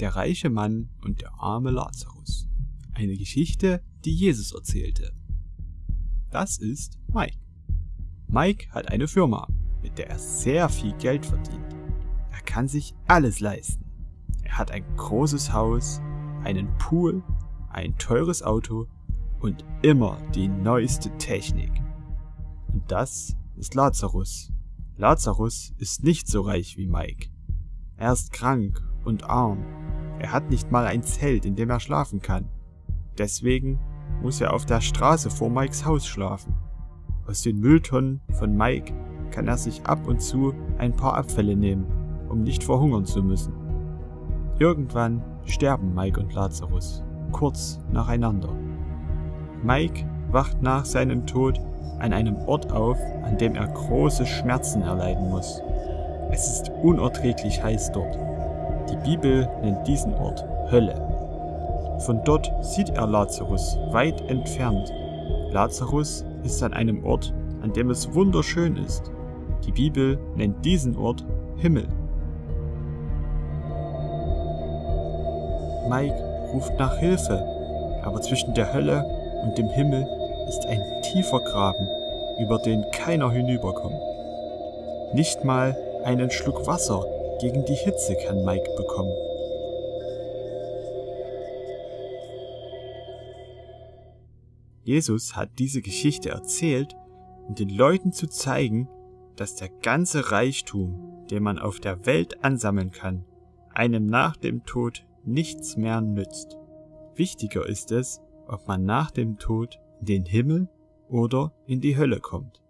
Der reiche Mann und der arme Lazarus. Eine Geschichte, die Jesus erzählte. Das ist Mike. Mike hat eine Firma, mit der er sehr viel Geld verdient. Er kann sich alles leisten. Er hat ein großes Haus, einen Pool, ein teures Auto und immer die neueste Technik. Und das ist Lazarus. Lazarus ist nicht so reich wie Mike. Er ist krank und arm. Er hat nicht mal ein Zelt, in dem er schlafen kann. Deswegen muss er auf der Straße vor Mikes Haus schlafen. Aus den Mülltonnen von Mike kann er sich ab und zu ein paar Abfälle nehmen, um nicht verhungern zu müssen. Irgendwann sterben Mike und Lazarus, kurz nacheinander. Mike wacht nach seinem Tod an einem Ort auf, an dem er große Schmerzen erleiden muss. Es ist unerträglich heiß dort. Die Bibel nennt diesen Ort Hölle. Von dort sieht er Lazarus weit entfernt. Lazarus ist an einem Ort, an dem es wunderschön ist. Die Bibel nennt diesen Ort Himmel. Mike ruft nach Hilfe, aber zwischen der Hölle und dem Himmel ist ein tiefer Graben, über den keiner hinüberkommt. Nicht mal einen Schluck Wasser gegen die Hitze kann Mike bekommen. Jesus hat diese Geschichte erzählt, um den Leuten zu zeigen, dass der ganze Reichtum, den man auf der Welt ansammeln kann, einem nach dem Tod nichts mehr nützt. Wichtiger ist es, ob man nach dem Tod in den Himmel oder in die Hölle kommt.